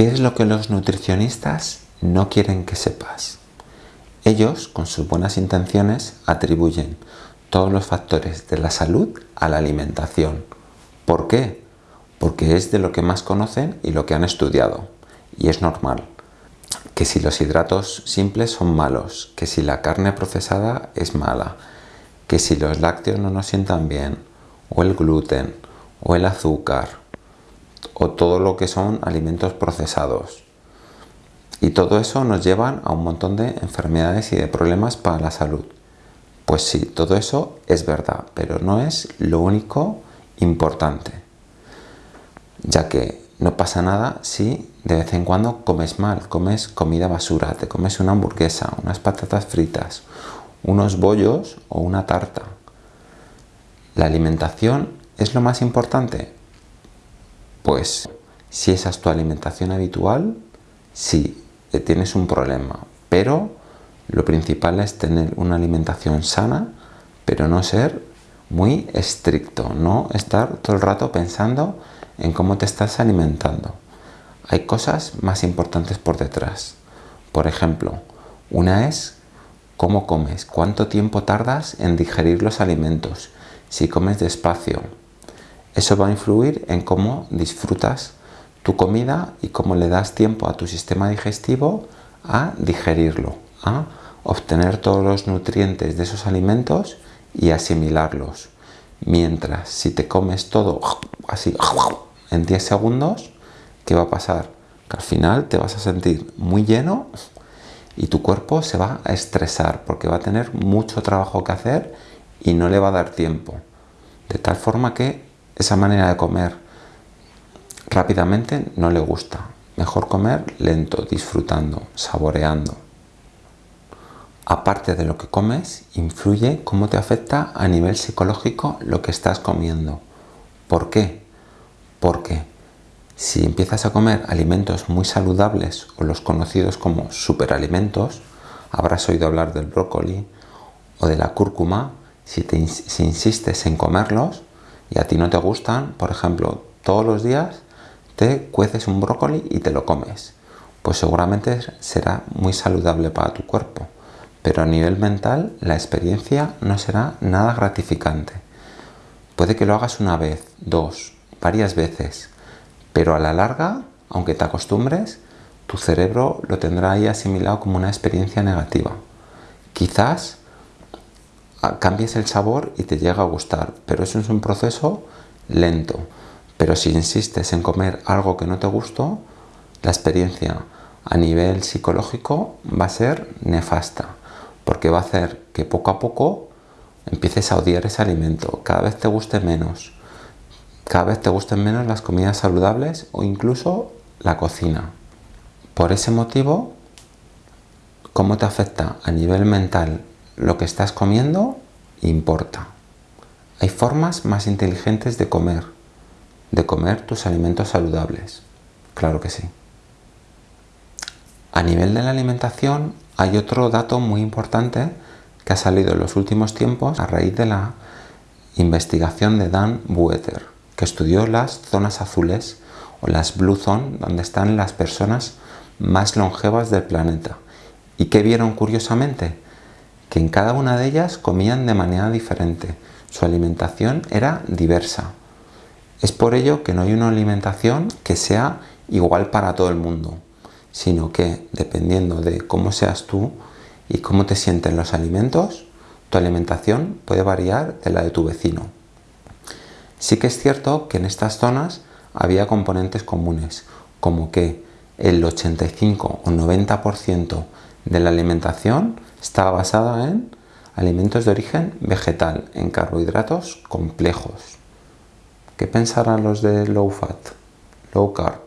¿Qué es lo que los nutricionistas no quieren que sepas? Ellos, con sus buenas intenciones, atribuyen todos los factores de la salud a la alimentación. ¿Por qué? Porque es de lo que más conocen y lo que han estudiado. Y es normal. Que si los hidratos simples son malos, que si la carne procesada es mala, que si los lácteos no nos sientan bien, o el gluten, o el azúcar, o todo lo que son alimentos procesados. Y todo eso nos lleva a un montón de enfermedades y de problemas para la salud. Pues sí, todo eso es verdad, pero no es lo único importante. Ya que no pasa nada si de vez en cuando comes mal, comes comida basura, te comes una hamburguesa, unas patatas fritas, unos bollos o una tarta. ¿La alimentación es lo más importante? Pues si esa es tu alimentación habitual, sí, tienes un problema. Pero lo principal es tener una alimentación sana, pero no ser muy estricto, no estar todo el rato pensando en cómo te estás alimentando. Hay cosas más importantes por detrás. Por ejemplo, una es cómo comes, cuánto tiempo tardas en digerir los alimentos, si comes despacio. Eso va a influir en cómo disfrutas tu comida y cómo le das tiempo a tu sistema digestivo a digerirlo, a obtener todos los nutrientes de esos alimentos y asimilarlos. Mientras si te comes todo así en 10 segundos, ¿qué va a pasar? Que al final te vas a sentir muy lleno y tu cuerpo se va a estresar porque va a tener mucho trabajo que hacer y no le va a dar tiempo. De tal forma que esa manera de comer rápidamente no le gusta. Mejor comer lento, disfrutando, saboreando. Aparte de lo que comes, influye cómo te afecta a nivel psicológico lo que estás comiendo. ¿Por qué? Porque si empiezas a comer alimentos muy saludables o los conocidos como superalimentos, habrás oído hablar del brócoli o de la cúrcuma, si, te, insistes en comerlos y a ti no te gustan, por ejemplo, todos los días te cueces un brócoli y te lo comes, pues seguramente será muy saludable para tu cuerpo, pero a nivel mental la experiencia no será nada gratificante. Puede que lo hagas una vez, dos, varias veces, pero a la larga, aunque te acostumbres, tu cerebro lo tendrá ahí asimilado como una experiencia negativa. Quizás cambies el sabor y te llega a gustar, pero eso es un proceso lento. Pero si insistes en comer algo que no te gustó, la experiencia a nivel psicológico va a ser nefasta, porque va a hacer que poco a poco empieces a odiar ese alimento, cada vez te guste menos, cada vez te gusten menos las comidas saludables o incluso la cocina. Por ese motivo, cómo te afecta a nivel mental lo que estás comiendo importa. Hay formas más inteligentes de comer, de comer tus alimentos saludables. Claro que sí. A nivel de la alimentación hay otro dato muy importante que ha salido en los últimos tiempos a raíz de la investigación de Dan Bueter que estudió las zonas azules o las blue zone, donde están las personas más longevas del planeta. ¿Y qué vieron curiosamente? Que en cada una de ellas comían de manera diferente. Su alimentación era diversa. Es por ello que no hay una alimentación que sea igual para todo el mundo, sino que dependiendo de cómo seas tú y cómo te sienten los alimentos, tu alimentación puede variar de la de tu vecino. Sí que es cierto que en estas zonas había componentes comunes, como que el 85 o 90% de la alimentación estaba basada en alimentos de origen vegetal, en carbohidratos complejos. ¿Qué pensarán los de low fat, low carb?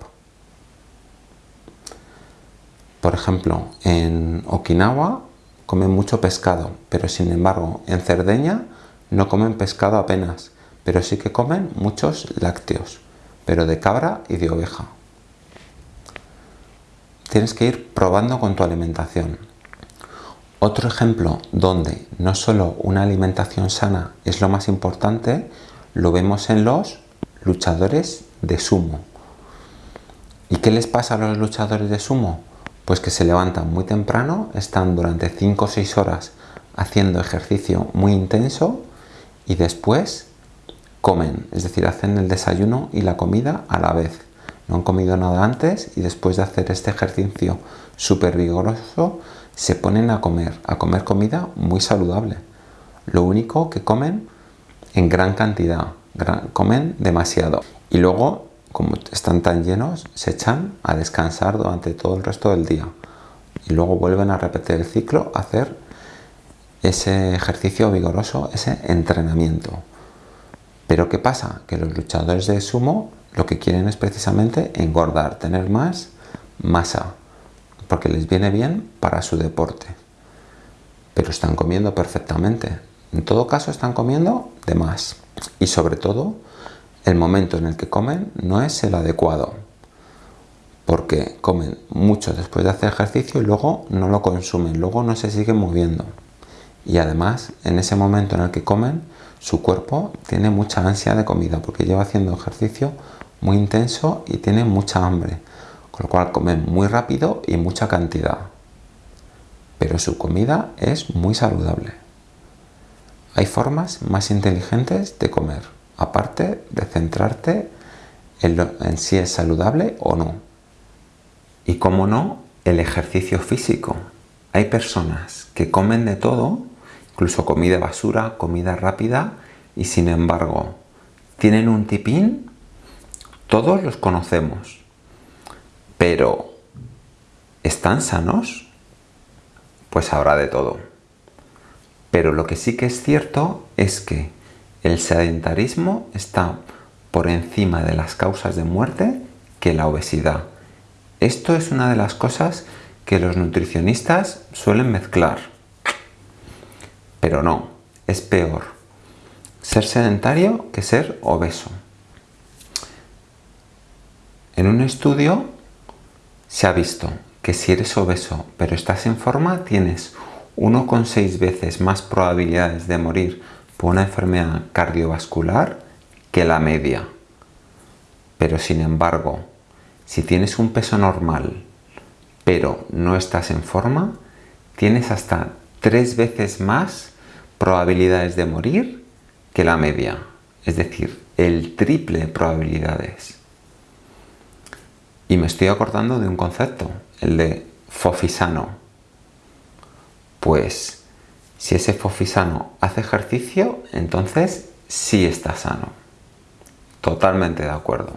Por ejemplo, en Okinawa comen mucho pescado, pero sin embargo en Cerdeña no comen pescado apenas pero sí que comen muchos lácteos, pero de cabra y de oveja. Tienes que ir probando con tu alimentación. Otro ejemplo donde no solo una alimentación sana es lo más importante, lo vemos en los luchadores de sumo. ¿Y qué les pasa a los luchadores de sumo? Pues que se levantan muy temprano, están durante 5 o 6 horas haciendo ejercicio muy intenso y después comen, es decir, hacen el desayuno y la comida a la vez. No han comido nada antes y después de hacer este ejercicio súper vigoroso se ponen a comer, a comer comida muy saludable. Lo único que comen en gran cantidad, comen demasiado. Y luego, como están tan llenos, se echan a descansar durante todo el resto del día. Y luego vuelven a repetir el ciclo, a hacer ese ejercicio vigoroso, ese entrenamiento. Pero ¿qué pasa? Que los luchadores de sumo lo que quieren es precisamente engordar, tener más masa, porque les viene bien para su deporte. Pero están comiendo perfectamente. En todo caso están comiendo de más. Y sobre todo, el momento en el que comen no es el adecuado. Porque comen mucho después de hacer ejercicio y luego no lo consumen, luego no se siguen moviendo. Y además, en ese momento en el que comen, su cuerpo tiene mucha ansia de comida porque lleva haciendo ejercicio muy intenso y tiene mucha hambre. Con lo cual comen muy rápido y mucha cantidad. Pero su comida es muy saludable. Hay formas más inteligentes de comer, aparte de centrarte en, si es saludable o no. Y como no, el ejercicio físico. Hay personas que comen de todo incluso comida basura, comida rápida y sin embargo tienen un tipín, todos los conocemos, pero ¿están sanos? Pues habrá de todo. Pero lo que sí que es cierto es que el sedentarismo está por encima de las causas de muerte que la obesidad. Esto es una de las cosas que los nutricionistas suelen mezclar. Pero no, es peor ser sedentario que ser obeso. En un estudio se ha visto que si eres obeso pero estás en forma tienes 1,6 veces más probabilidades de morir por una enfermedad cardiovascular que la media. Pero sin embargo, si tienes un peso normal pero no estás en forma, tienes hasta tres veces más probabilidades de morir que la media, es decir, el triple probabilidades. Y me estoy acordando de un concepto, el de fofisano. Pues si ese fofisano hace ejercicio, entonces sí está sano. Totalmente de acuerdo.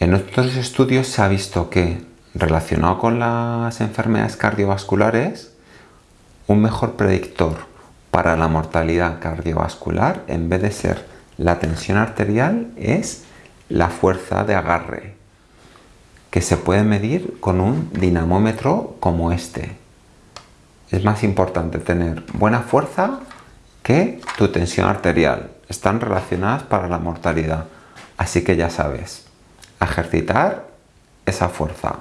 En otros estudios se ha visto que relacionado con las enfermedades cardiovasculares, un mejor predictor para la mortalidad cardiovascular, en vez de ser la tensión arterial, es la fuerza de agarre, que se puede medir con un dinamómetro como este. Es más importante tener buena fuerza que tu tensión arterial. Están relacionadas para la mortalidad. Así que ya sabes, ejercitar esa fuerza.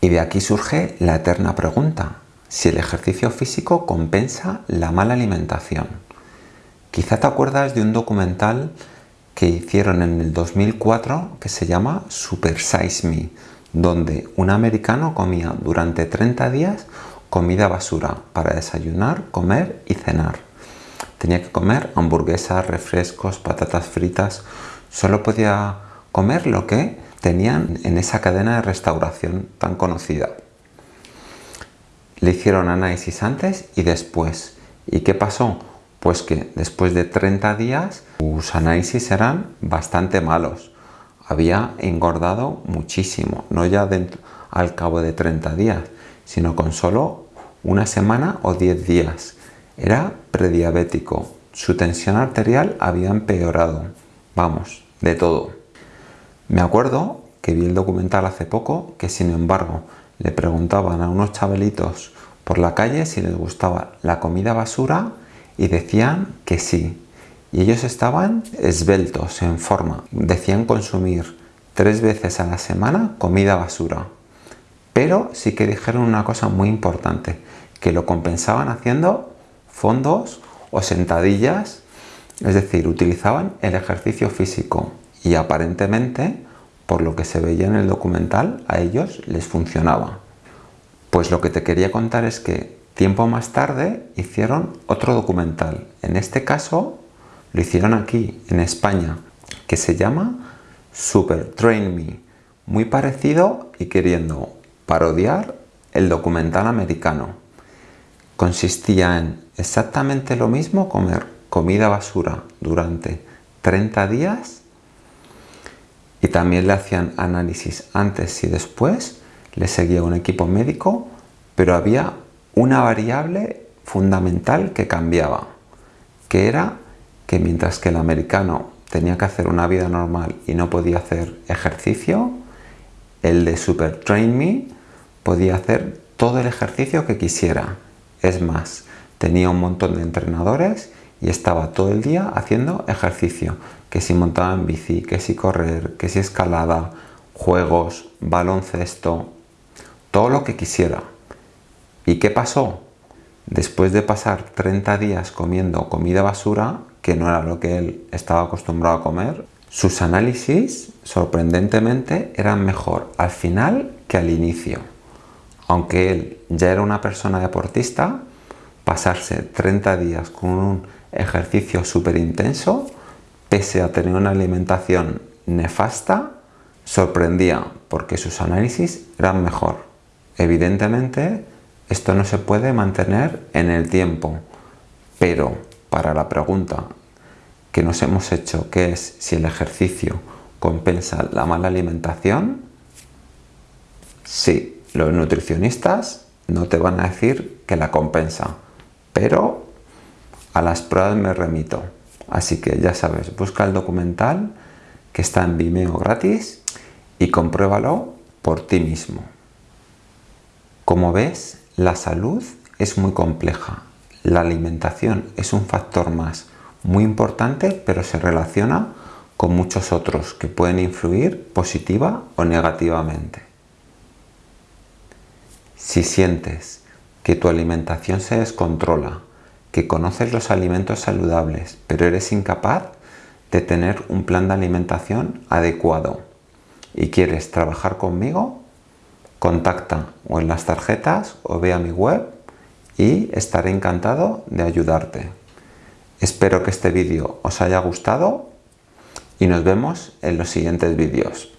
Y de aquí surge la eterna pregunta, si el ejercicio físico compensa la mala alimentación. Quizá te acuerdas de un documental que hicieron en el 2004 que se llama Super Size Me, donde un americano comía durante 30 días comida basura para desayunar, comer y cenar. Tenía que comer hamburguesas, refrescos, patatas fritas, solo podía comer lo que tenían en esa cadena de restauración tan conocida. Le hicieron análisis antes y después. ¿Y qué pasó? Pues que después de 30 días sus análisis eran bastante malos. Había engordado muchísimo, no ya al cabo de 30 días, sino con solo una semana o 10 días. Era prediabético, su tensión arterial había empeorado. Vamos, de todo. Me acuerdo que vi el documental hace poco que sin embargo le preguntaban a unos chavelitos por la calle si les gustaba la comida basura y decían que sí. Y ellos estaban esbeltos, en forma. Decían consumir tres veces a la semana comida basura. Pero sí que dijeron una cosa muy importante, que lo compensaban haciendo fondos o sentadillas Es decir, utilizaban el ejercicio físico y aparentemente, por lo que se veía en el documental, a ellos les funcionaba. Pues lo que te quería contar es que tiempo más tarde hicieron otro documental. En este caso lo hicieron aquí, en España, que se llama Super Train Me. Muy parecido y queriendo parodiar el documental americano. Consistía en exactamente lo mismo comer comida basura durante 30 días y también le hacían análisis antes y después, le seguía un equipo médico, pero había una variable fundamental que cambiaba, que era que mientras que el americano tenía que hacer una vida normal y no podía hacer ejercicio, el de Super Train Me podía hacer todo el ejercicio que quisiera. Es más, tenía un montón de entrenadores y estaba todo el día haciendo ejercicio, que si montaba en bici, que si correr, que si escalada, juegos, baloncesto, todo lo que quisiera. ¿Y qué pasó? Después de pasar 30 días comiendo comida basura, que no era lo que él estaba acostumbrado a comer, sus análisis, sorprendentemente, eran mejor al final que al inicio. Aunque él ya era una persona deportista, pasarse 30 días con un ejercicio súper intenso, pese a tener una alimentación nefasta, sorprendía porque sus análisis eran mejor. Evidentemente, esto no se puede mantener en el tiempo, pero para la pregunta que nos hemos hecho, que es si el ejercicio compensa la mala alimentación, sí, los nutricionistas no te van a decir que la compensa, pero a las pruebas me remito. Así que ya sabes, busca el documental que está en Vimeo gratis y compruébalo por ti mismo. Como ves, la salud es muy compleja. La alimentación es un factor más muy importante, pero se relaciona con muchos otros que pueden influir positiva o negativamente. Si sientes que tu alimentación se descontrola, que conoces los alimentos saludables, pero eres incapaz de tener un plan de alimentación adecuado y quieres trabajar conmigo, contacta o en las tarjetas o ve a mi web y estaré encantado de ayudarte. Espero que este vídeo os haya gustado y nos vemos en los siguientes vídeos.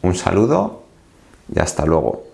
Un saludo y hasta luego.